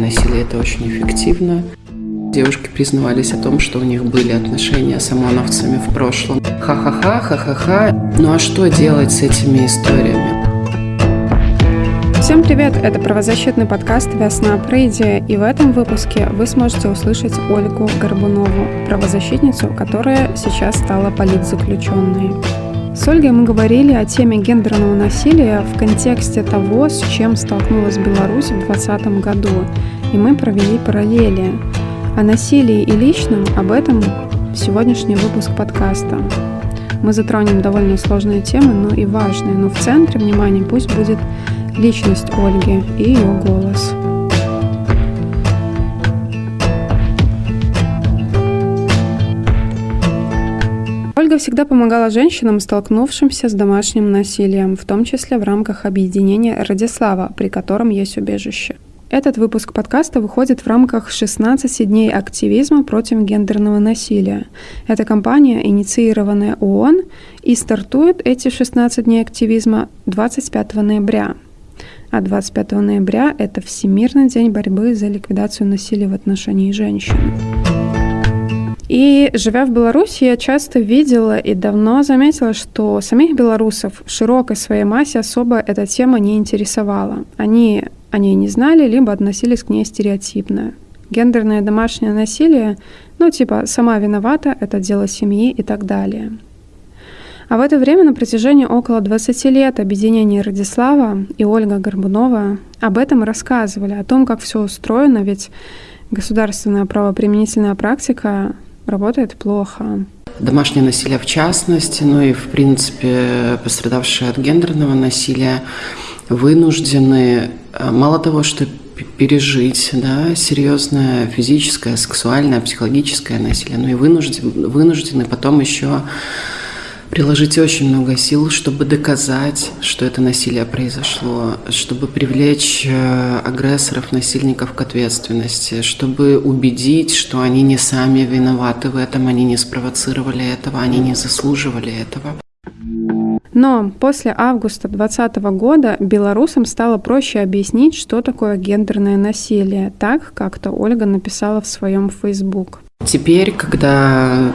Насилие это очень эффективно. Девушки признавались о том, что у них были отношения с ОМОНовцами в прошлом. Ха-ха-ха, ха-ха-ха. Ну а что делать с этими историями? Всем привет! Это правозащитный подкаст «Весна Прейди», и в этом выпуске вы сможете услышать Ольгу Горбунову, правозащитницу, которая сейчас стала политзаключенной. С Ольгой мы говорили о теме гендерного насилия в контексте того, с чем столкнулась Беларусь в 2020 году, и мы провели параллели. О насилии и личном об этом сегодняшний выпуск подкаста. Мы затронем довольно сложные темы, но и важные, но в центре внимания пусть будет личность Ольги и ее голос. Ольга всегда помогала женщинам, столкнувшимся с домашним насилием, в том числе в рамках объединения «Радислава», при котором есть убежище. Этот выпуск подкаста выходит в рамках 16 дней активизма против гендерного насилия. Эта кампания, инициированная ООН, и стартует эти 16 дней активизма 25 ноября. А 25 ноября – это Всемирный день борьбы за ликвидацию насилия в отношении женщин. И живя в Беларуси, я часто видела и давно заметила, что самих белорусов в широкой своей массе особо эта тема не интересовала. Они о ней не знали, либо относились к ней стереотипно. Гендерное домашнее насилие, ну типа «сама виновата, это дело семьи» и так далее. А в это время на протяжении около 20 лет объединение Радислава и Ольга Горбунова об этом рассказывали, о том, как все устроено, ведь государственная правоприменительная практика работает плохо. Домашнее насилие в частности, ну и, в принципе, пострадавшие от гендерного насилия вынуждены э, мало того, что пережить да, серьезное физическое, сексуальное, психологическое насилие, но и вынуждены, вынуждены потом еще приложить очень много сил, чтобы доказать, что это насилие произошло, чтобы привлечь э, агрессоров, насильников к ответственности, чтобы убедить, что они не сами виноваты в этом, они не спровоцировали этого, они не заслуживали этого. Но после августа 2020 года белорусам стало проще объяснить, что такое гендерное насилие, так как-то Ольга написала в своем Facebook. Теперь, когда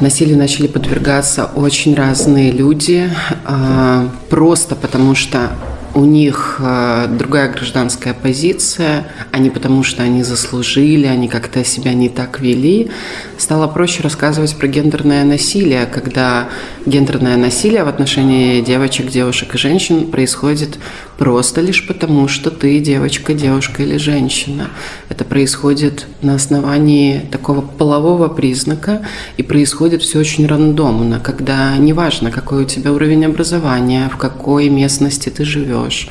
насилию начали подвергаться очень разные люди, а, просто потому что у них э, другая гражданская позиция, не потому, что они заслужили, они как-то себя не так вели. Стало проще рассказывать про гендерное насилие, когда гендерное насилие в отношении девочек, девушек и женщин происходит просто лишь потому, что ты девочка, девушка или женщина. Это происходит на основании такого полового признака, и происходит все очень рандомно, когда неважно, какой у тебя уровень образования, в какой местности ты живешь, живешь,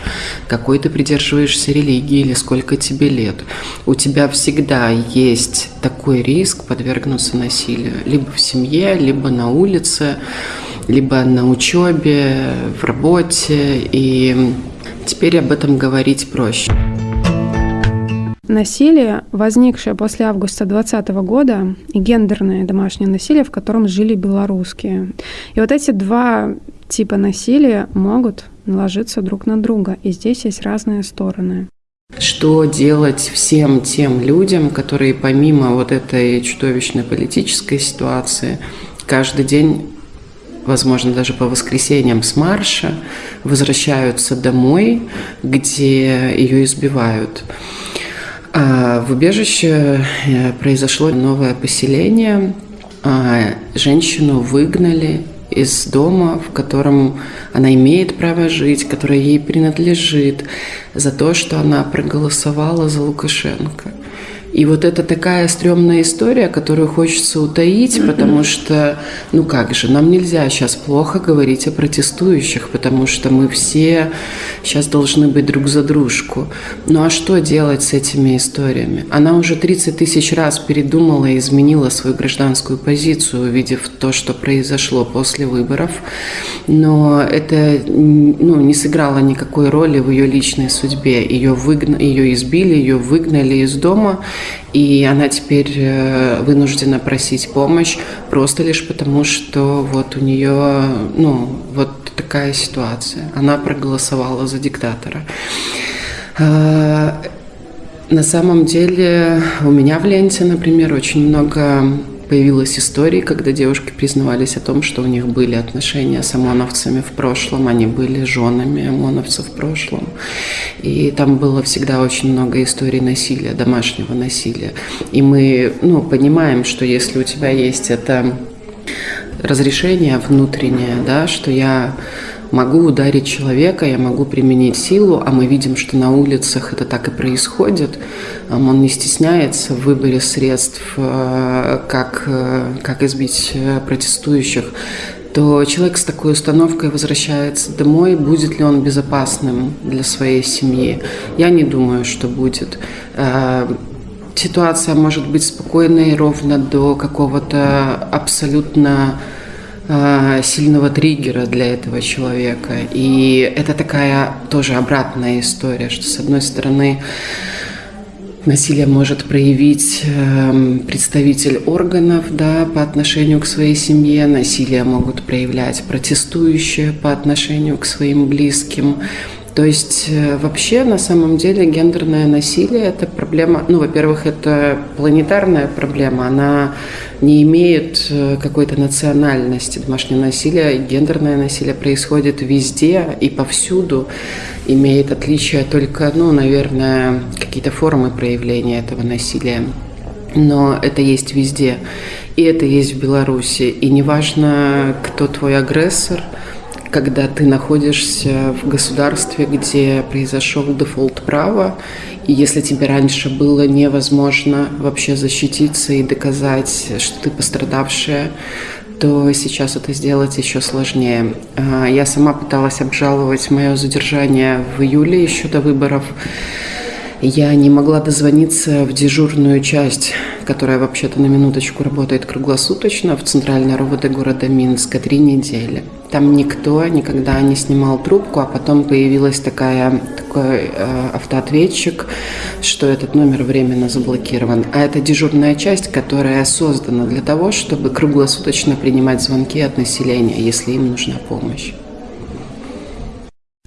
какой ты придерживаешься религии или сколько тебе лет. У тебя всегда есть такой риск подвергнуться насилию. Либо в семье, либо на улице, либо на учебе, в работе. И теперь об этом говорить проще. Насилие, возникшее после августа 2020 года, и гендерное домашнее насилие, в котором жили белорусские. И вот эти два типа насилия могут ложиться друг на друга, и здесь есть разные стороны. Что делать всем тем людям, которые помимо вот этой чудовищной политической ситуации каждый день возможно, даже по воскресеньям с марша, возвращаются домой, где ее избивают. А в убежище э, произошло новое поселение, а женщину выгнали из дома, в котором она имеет право жить, которое ей принадлежит, за то, что она проголосовала за Лукашенко. И вот это такая стрёмная история, которую хочется утаить, потому что, ну как же, нам нельзя сейчас плохо говорить о протестующих, потому что мы все сейчас должны быть друг за дружку. Ну а что делать с этими историями? Она уже 30 тысяч раз передумала и изменила свою гражданскую позицию, увидев то, что произошло после выборов, но это ну, не сыграло никакой роли в ее личной судьбе. Ее, выгна... ее избили, ее выгнали из дома, и она теперь э, вынуждена просить помощь просто лишь потому, что вот у нее, ну, вот такая ситуация. Она проголосовала за диктатора. Э, На самом деле у меня в ленте, например, очень много появилась история, когда девушки признавались о том, что у них были отношения с ОМОНовцами в прошлом, они были женами ОМОНовцев в прошлом. И там было всегда очень много историй насилия, домашнего насилия. И мы ну, понимаем, что если у тебя есть это разрешение внутреннее, да, что я могу ударить человека, я могу применить силу, а мы видим, что на улицах это так и происходит. Он не стесняется в выборе средств, э, как, э, как избить э, протестующих то человек с такой установкой возвращается домой, будет ли он безопасным для своей семьи? Я не думаю, что будет. Ситуация может быть спокойной ровно до какого-то абсолютно сильного триггера для этого человека. И это такая тоже обратная история, что с одной стороны насилие может проявить э, представитель органов да, по отношению к своей семье, насилие могут проявлять протестующие по отношению к своим близким. То есть э, вообще на самом деле гендерное насилие это проблема, ну, во-первых, это планетарная проблема, она не имеет э, какой-то национальности. Домашнее насилие, гендерное насилие происходит везде и повсюду, имеет отличия только, ну, наверное, какие-то формы проявления этого насилия. Но это есть везде. И это есть в Беларуси. И неважно, кто твой агрессор – когда ты находишься в государстве, где произошел дефолт права, и если тебе раньше было невозможно вообще защититься и доказать, что ты пострадавшая, то сейчас это сделать еще сложнее. А, я сама пыталась обжаловать мое задержание в июле еще до выборов. Я не могла дозвониться в дежурную часть, которая вообще-то на минуточку работает круглосуточно в центральной РОВД города Минска три недели. Там никто никогда не снимал трубку, а потом появилась такая, такой э, автоответчик, что этот номер временно заблокирован. А это дежурная часть, которая создана для того, чтобы круглосуточно принимать звонки от населения, если им нужна помощь.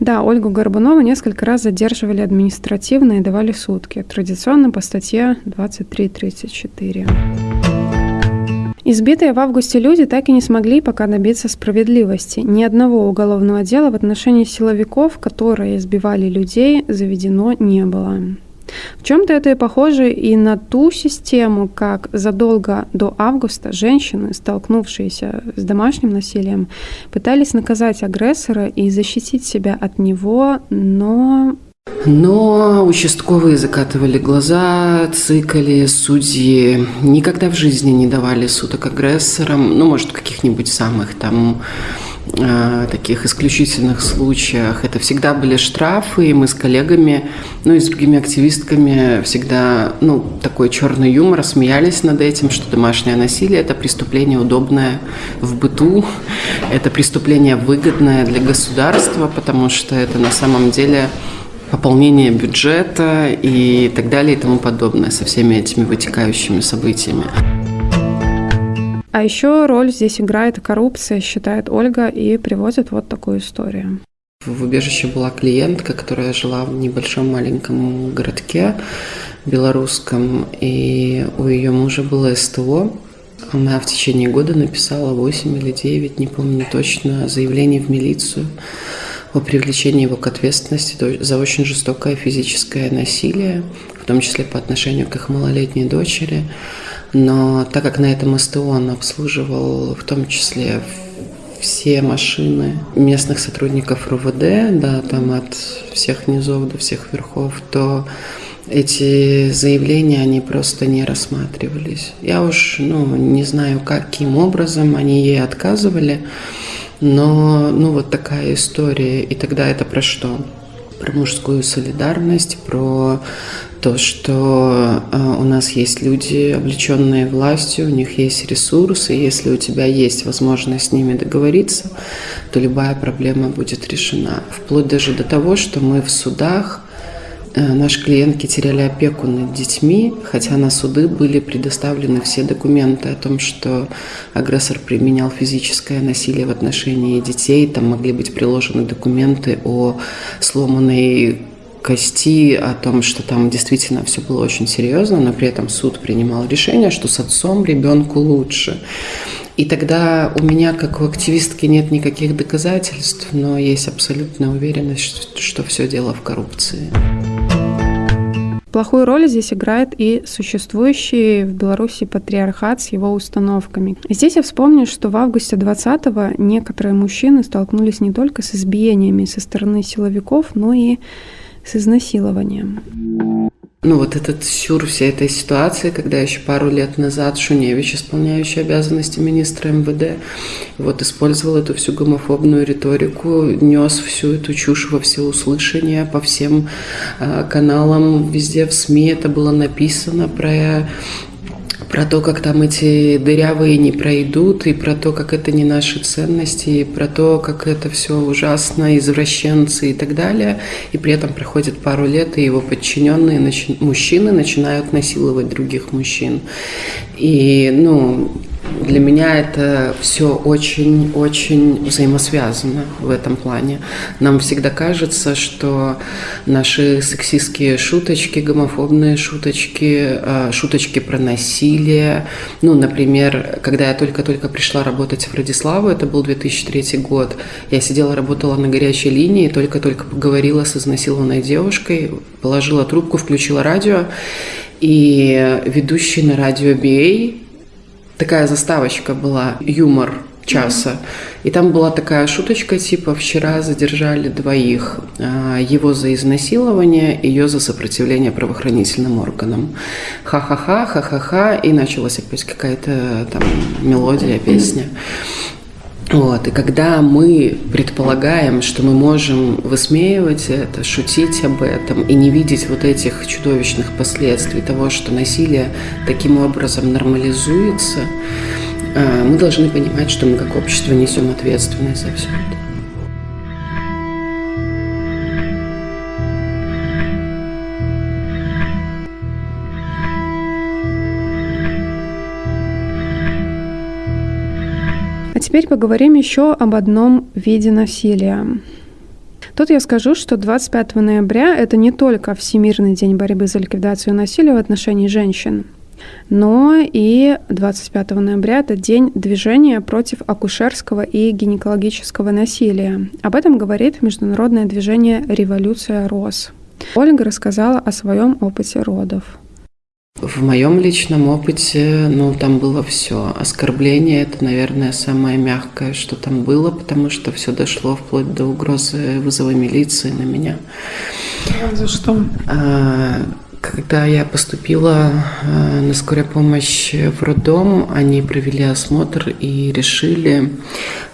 Да, Ольгу Горбунову несколько раз задерживали административно и давали сутки, традиционно по статье 2334. Избитые в августе люди так и не смогли пока добиться справедливости. Ни одного уголовного дела в отношении силовиков, которые избивали людей, заведено не было. В чем-то это похоже и на ту систему, как задолго до августа женщины, столкнувшиеся с домашним насилием, пытались наказать агрессора и защитить себя от него, но но участковые закатывали глаза, цикали, судьи никогда в жизни не давали суток агрессорам, ну, может, каких-нибудь самых там Э, таких исключительных случаях. Это всегда были штрафы, и мы с коллегами, ну и с другими активистками всегда, ну, такой черный юмор, смеялись над этим, что домашнее насилие – это преступление удобное в быту, это преступление выгодное для государства, потому что это на самом деле пополнение бюджета и так далее и тому подобное со всеми этими вытекающими событиями. А еще роль здесь играет коррупция, считает Ольга, и приводит вот такую историю. В убежище была клиентка, которая жила в небольшом маленьком городке белорусском, и у ее мужа было СТО. Она в течение года написала 8 или 9, не помню точно, заявлений в милицию о привлечении его к ответственности за очень жестокое физическое насилие, в том числе по отношению к их малолетней дочери. Но так как на этом СТО он обслуживал в том числе все машины местных сотрудников РУВД, да, там от всех низов до всех верхов, то эти заявления, они просто не рассматривались. Я уж, ну, не знаю, каким образом они ей отказывали, но, ну, вот такая история. И тогда это про что? Про мужскую солидарность, про то, что э, у нас есть люди, облеченные властью, у них есть ресурсы, если у тебя есть возможность с ними договориться, то любая проблема будет решена. Вплоть даже до того, что мы в судах, наши клиентки теряли опеку над детьми, хотя на суды были предоставлены все документы о том, что агрессор применял физическое насилие в отношении детей, там могли быть приложены документы о сломанной кости о том, что там действительно все было очень серьезно, но при этом суд принимал решение, что с отцом ребенку лучше. И тогда у меня, как у активистки, нет никаких доказательств, но есть абсолютная уверенность, что, что все дело в коррупции. Плохую роль здесь играет и существующий в Беларуси патриархат с его установками. Здесь я вспомню, что в августе 20-го некоторые мужчины столкнулись не только с избиениями со стороны силовиков, но и с изнасилованием ну, вот этот сюр всей этой ситуации, когда еще пару лет назад Шуневич, исполняющий обязанности министра МВД, вот использовал эту всю гомофобную риторику, нес всю эту чушь во всеуслышание по всем э, каналам, везде в СМИ. Это было написано про про то, как там эти дырявые не пройдут, и про то, как это не наши ценности, и про то, как это все ужасно, извращенцы и так далее. И при этом проходит пару лет, и его подчиненные начи- мужчины начинают насиловать других мужчин. И, ну, для меня это все очень-очень взаимосвязано в этом плане. Нам всегда кажется, что наши сексистские шуточки, гомофобные шуточки, а, шуточки про насилие. Ну, например, когда я только-только пришла работать в Радиславу, это был 2003 год, я сидела, работала на горячей линии, только-только поговорила с изнасилованной девушкой, положила трубку, включила радио, и ведущий на радио BA такая заставочка была, юмор часа. И там была такая шуточка, типа, вчера задержали двоих. А, его за изнасилование, ее за сопротивление правоохранительным органам. Ха-ха-ха, ха-ха-ха. И началась опять какая-то там мелодия, песня. Вот. И когда мы предполагаем, что мы можем высмеивать это, шутить об этом и не видеть вот этих чудовищных последствий того, что насилие таким образом нормализуется, э, мы должны понимать, что мы как общество несем ответственность за все это. Теперь поговорим еще об одном виде насилия. Тут я скажу, что 25 ноября это не только Всемирный день борьбы за ликвидацию насилия в отношении женщин, но и 25 ноября это день движения против акушерского и гинекологического насилия. Об этом говорит международное движение «Революция РОС». Ольга рассказала о своем опыте родов. В моем личном опыте, ну, там было все. Оскорбление – это, наверное, самое мягкое, что там было, потому что все дошло вплоть до угрозы вызова милиции на меня. А за что? А, когда я поступила а, на скорую помощь в роддом, они провели осмотр и решили,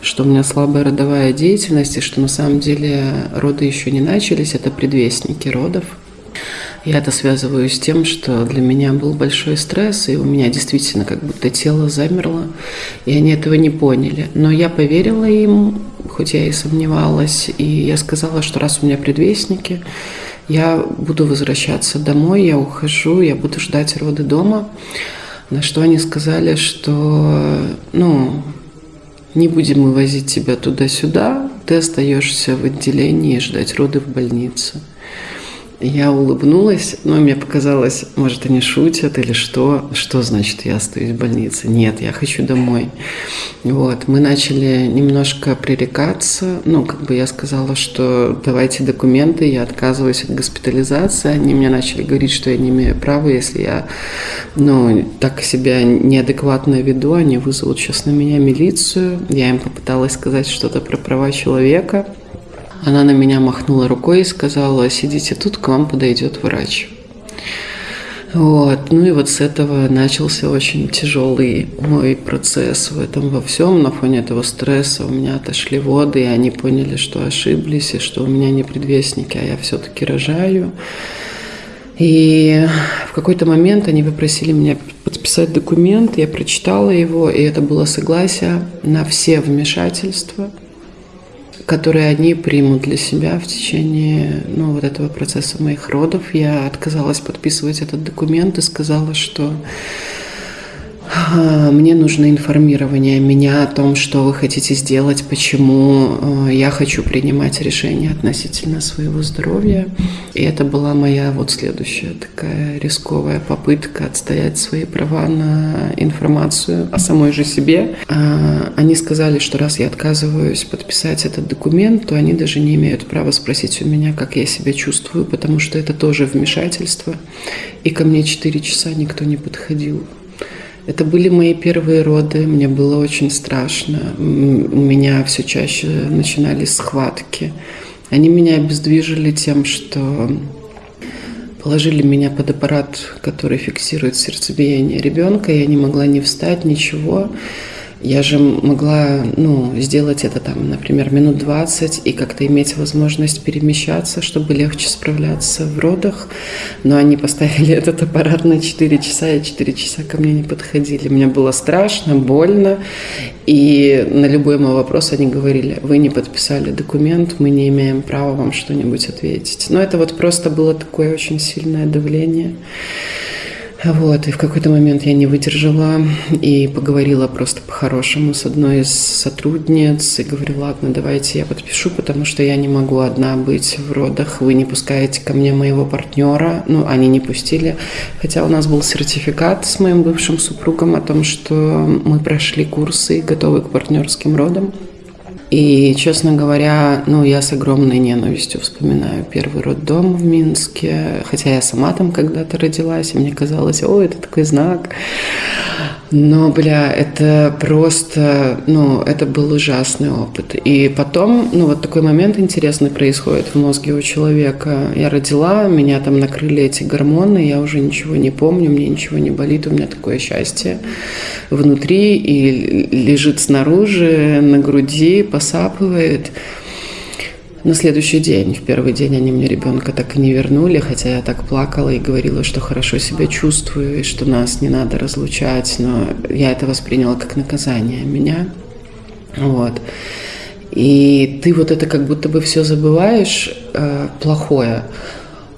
что у меня слабая родовая деятельность, и что на самом деле роды еще не начались, это предвестники родов. Я это связываю с тем, что для меня был большой стресс, и у меня действительно как будто тело замерло, и они этого не поняли. Но я поверила им, хоть я и сомневалась, и я сказала, что раз у меня предвестники, я буду возвращаться домой, я ухожу, я буду ждать роды дома. На что они сказали, что, ну, не будем мы возить тебя туда-сюда, ты остаешься в отделении ждать роды в больнице. Я улыбнулась, но мне показалось, может, они шутят или что. Что значит, я остаюсь в больнице? Нет, я хочу домой. Вот, мы начали немножко пререкаться. Ну, как бы я сказала, что давайте документы, я отказываюсь от госпитализации. Они мне начали говорить, что я не имею права, если я, ну, так себя неадекватно веду, они вызовут сейчас на меня милицию. Я им попыталась сказать что-то про права человека. Она на меня махнула рукой и сказала, сидите тут, к вам подойдет врач. Вот. Ну и вот с этого начался очень тяжелый мой процесс в этом во всем. На фоне этого стресса у меня отошли воды, и они поняли, что ошиблись, и что у меня не предвестники, а я все-таки рожаю. И в какой-то момент они попросили меня подписать документ, я прочитала его, и это было согласие на все вмешательства – которые они примут для себя в течение ну, вот этого процесса моих родов. Я отказалась подписывать этот документ и сказала, что мне нужно информирование меня о том, что вы хотите сделать, почему э, я хочу принимать решения относительно своего здоровья. И это была моя вот следующая такая рисковая попытка отстоять свои права на информацию о самой же себе. А, они сказали, что раз я отказываюсь подписать этот документ, то они даже не имеют права спросить у меня, как я себя чувствую, потому что это тоже вмешательство. И ко мне 4 часа никто не подходил. Это были мои первые роды, мне было очень страшно. У меня все чаще начинались схватки. Они меня обездвижили тем, что положили меня под аппарат, который фиксирует сердцебиение ребенка. Я не могла ни встать, ничего. Я же могла, ну, сделать это там, например, минут 20 и как-то иметь возможность перемещаться, чтобы легче справляться в родах. Но они поставили этот аппарат на 4 часа, и 4 часа ко мне не подходили. Мне было страшно, больно. И на любой мой вопрос они говорили, вы не подписали документ, мы не имеем права вам что-нибудь ответить. Но это вот просто было такое очень сильное давление. Вот, и в какой-то момент я не выдержала и поговорила просто по-хорошему с одной из сотрудниц и говорю, ладно, давайте я подпишу, потому что я не могу одна быть в родах, вы не пускаете ко мне моего партнера, ну, они не пустили, хотя у нас был сертификат с моим бывшим супругом о том, что мы прошли курсы и готовы к партнерским родам. И, честно говоря, ну, я с огромной ненавистью вспоминаю первый роддом в Минске, хотя я сама там когда-то родилась, и мне казалось, о, это такой знак. Но, бля, это просто, ну, это был ужасный опыт. И потом, ну, вот такой момент интересный происходит в мозге у человека. Я родила, меня там накрыли эти гормоны, я уже ничего не помню, мне ничего не болит, у меня такое счастье внутри и лежит снаружи, на груди, посапывает. На следующий день, в первый день они мне ребенка так и не вернули, хотя я так плакала и говорила, что хорошо себя чувствую, и что нас не надо разлучать, но я это восприняла как наказание меня. Вот. И ты вот это как будто бы все забываешь э, плохое,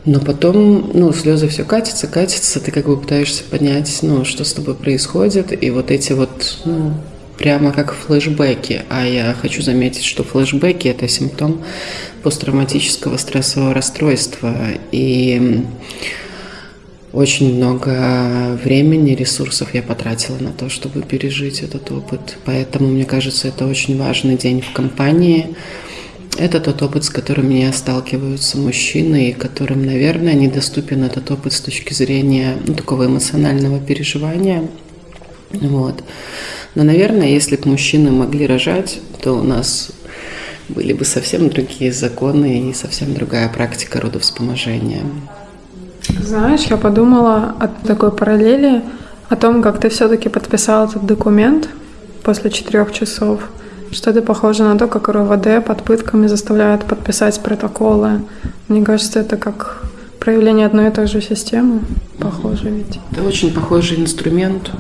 но потом, ну, слезы все катятся, катятся, ты как бы пытаешься понять, ну, что с тобой происходит, и вот эти вот, ну, прямо как флешбеки. А я хочу заметить, что флешбеки – это симптом посттравматического стрессового расстройства. И очень много времени, ресурсов я потратила на то, чтобы пережить этот опыт. Поэтому, мне кажется, это очень важный день в компании. Это тот опыт, с которым не сталкиваются мужчины, и которым, наверное, недоступен этот опыт с точки зрения ну, такого эмоционального переживания. Вот. Но, наверное, если бы мужчины могли рожать, то у нас были бы совсем другие законы и совсем другая практика родовспоможения. Знаешь, я подумала о такой параллели, о том, как ты все-таки подписал этот документ после четырех часов. Что это похоже на то, как РОВД под пытками заставляют подписать протоколы. Мне кажется, это как проявление одной и той же системы. Похоже ведь. Это очень похожий инструмент.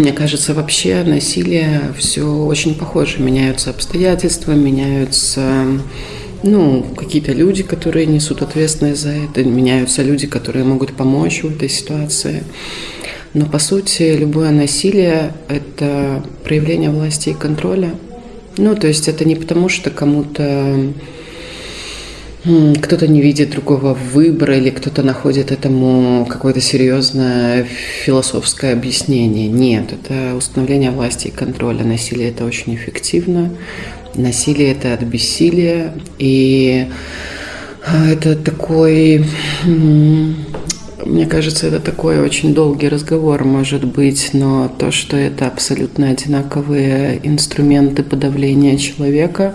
Мне кажется, вообще насилие все очень похоже. Меняются обстоятельства, меняются ну, какие-то люди, которые несут ответственность за это, меняются люди, которые могут помочь в этой ситуации. Но по сути любое насилие – это проявление власти и контроля. Ну, то есть это не потому, что кому-то кто-то не видит другого выбора или кто-то находит этому какое-то серьезное философское объяснение. Нет, это установление власти и контроля. Насилие это очень эффективно. Насилие это от бессилия. И а, это такой, мне кажется, это такой очень долгий разговор может быть, но то, что это абсолютно одинаковые инструменты подавления человека,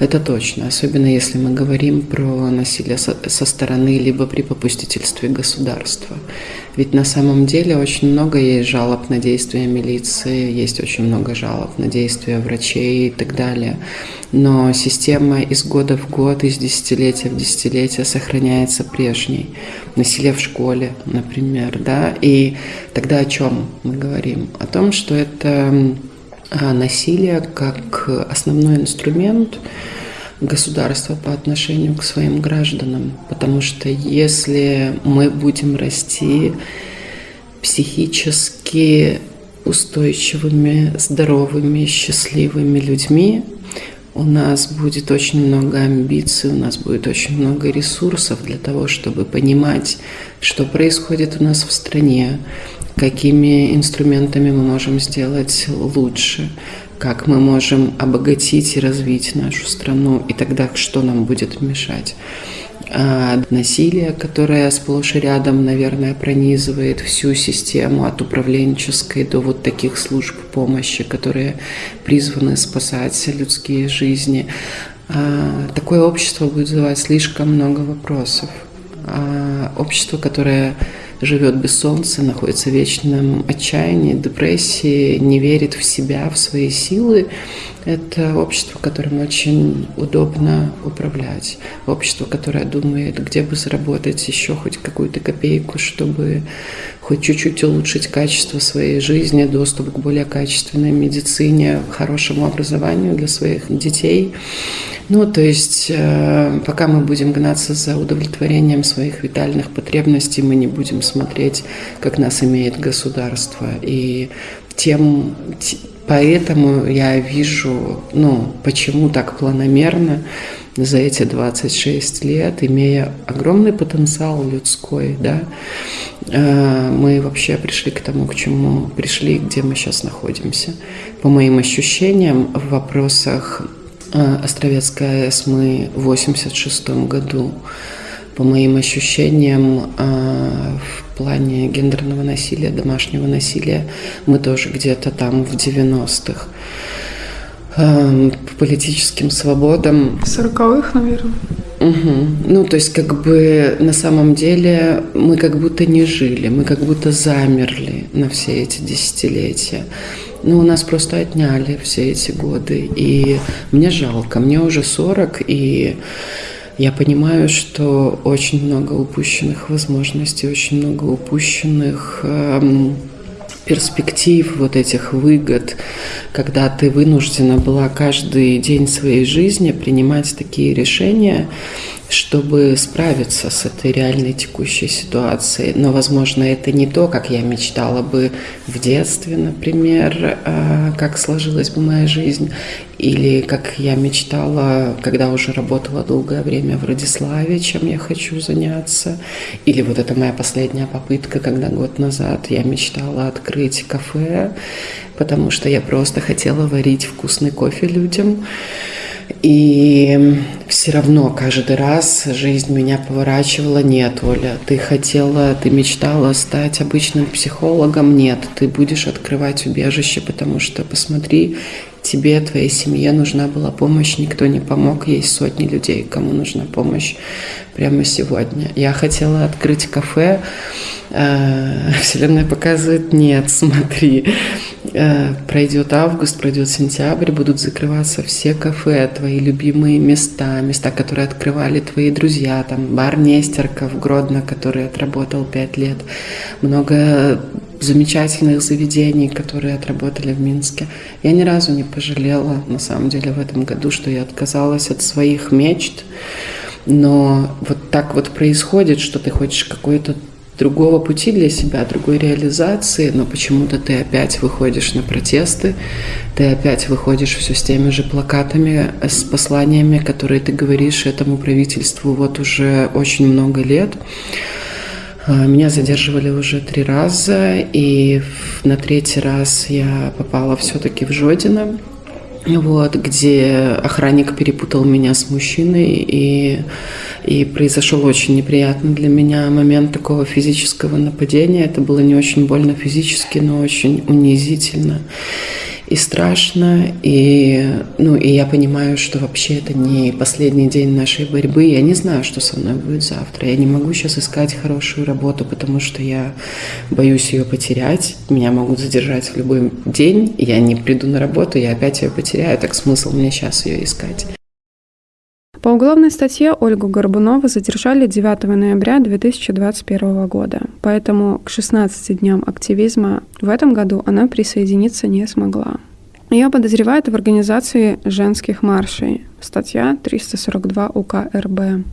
это точно, особенно если мы говорим про насилие со, стороны либо при попустительстве государства. Ведь на самом деле очень много есть жалоб на действия милиции, есть очень много жалоб на действия врачей и так далее. Но система из года в год, из десятилетия в десятилетие сохраняется прежней. Насилие в школе, например, да. И тогда о чем мы говорим? О том, что это насилие как основной инструмент государства по отношению к своим гражданам. Потому что если мы будем расти психически устойчивыми, здоровыми, счастливыми людьми, у нас будет очень много амбиций, у нас будет очень много ресурсов для того, чтобы понимать, что происходит у нас в стране, какими инструментами мы можем сделать лучше, как мы можем обогатить и развить нашу страну, и тогда что нам будет мешать. А насилие, которое сплошь и рядом, наверное, пронизывает всю систему от управленческой до вот таких служб помощи, которые призваны спасать людские жизни. А такое общество будет вызывать слишком много вопросов. А общество, которое живет без солнца, находится в вечном отчаянии, депрессии, не верит в себя, в свои силы. Это общество, которым очень удобно управлять. Общество, которое думает, где бы заработать еще хоть какую-то копейку, чтобы хоть чуть-чуть улучшить качество своей жизни, доступ к более качественной медицине, хорошему образованию для своих детей. Ну, то есть, э, пока мы будем гнаться за удовлетворением своих витальных потребностей, мы не будем смотреть, как нас имеет государство. И тем, поэтому я вижу, ну, почему так планомерно за эти 26 лет, имея огромный потенциал людской, да, э, мы вообще пришли к тому, к чему пришли, где мы сейчас находимся. По моим ощущениям, в вопросах а, Островецкая АЭС мы в 86 году, по моим ощущениям, а, в плане гендерного насилия, домашнего насилия, мы тоже где-то там в 90-х. А, по политическим свободам... 40-х, наверное. Угу. Ну, то есть, как бы на самом деле мы как будто не жили, мы как будто замерли на все эти десятилетия. Ну, у нас просто отняли все эти годы. И мне жалко, мне уже 40, и я понимаю, что очень много упущенных возможностей, очень много упущенных эм, перспектив, вот этих выгод, когда ты вынуждена была каждый день своей жизни принимать такие решения, чтобы справиться с этой реальной текущей ситуацией. Но, возможно, это не то, как я мечтала бы в детстве, например, а, как сложилась бы моя жизнь, или как я мечтала, когда уже работала долгое время в Радиславе, чем я хочу заняться, или вот это моя последняя попытка, когда год назад я мечтала открыть кафе, потому что я просто хотела варить вкусный кофе людям. И все равно каждый раз жизнь меня поворачивала. Нет, Оля, ты хотела, ты мечтала стать обычным психологом. Нет, ты будешь открывать убежище, потому что, посмотри, тебе, твоей семье нужна была помощь, никто не помог. Есть сотни людей, кому нужна помощь прямо сегодня. Я хотела открыть кафе. Э, Вселенная показывает, нет, смотри, пройдет август, пройдет сентябрь, будут закрываться все кафе, твои любимые места, места, которые открывали твои друзья, там бар Нестерка в Гродно, который отработал пять лет, много замечательных заведений, которые отработали в Минске. Я ни разу не пожалела, на самом деле, в этом году, что я отказалась от своих мечт, но вот так вот происходит, что ты хочешь какой-то другого пути для себя, другой реализации, но почему-то ты опять выходишь на протесты, ты опять выходишь все с теми же плакатами, с посланиями, которые ты говоришь этому правительству вот уже очень много лет. А, меня задерживали уже три раза, и на третий раз я попала все-таки в Жодино, вот, где охранник перепутал меня с мужчиной, и, и произошел очень неприятный для меня момент такого физического нападения. Это было не очень больно физически, но очень унизительно и страшно, и, ну, и я понимаю, что вообще это не последний день нашей борьбы. Я не знаю, что со мной будет завтра. Я не могу сейчас искать хорошую работу, потому что я боюсь ее потерять. Меня могут задержать в любой день. Я не приду на работу, я опять ее потеряю. Так смысл мне сейчас ее искать. По уголовной статье Ольгу Горбунову задержали 9 ноября 2021 года, поэтому к 16 дням активизма в этом году она присоединиться не смогла. Ее подозревают в организации женских маршей. Статья 342 УК РБ.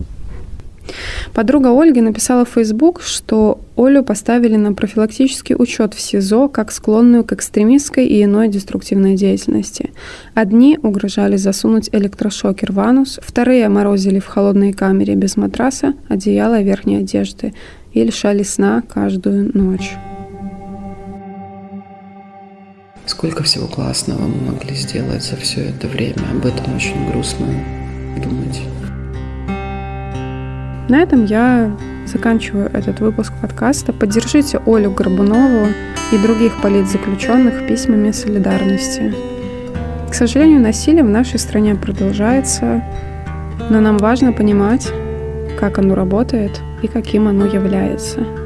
Подруга Ольги написала в Facebook, что Олю поставили на профилактический учет в СИЗО как склонную к экстремистской и иной деструктивной деятельности. Одни угрожали засунуть электрошокер в анус, вторые морозили в холодной камере без матраса, одеяла верхней одежды и лишали сна каждую ночь. Сколько всего классного мы могли сделать за все это время. Об этом очень грустно думать. На этом я заканчиваю этот выпуск подкаста. Поддержите Олю Горбунову и других политзаключенных письмами солидарности. К сожалению, насилие в нашей стране продолжается, но нам важно понимать, как оно работает и каким оно является.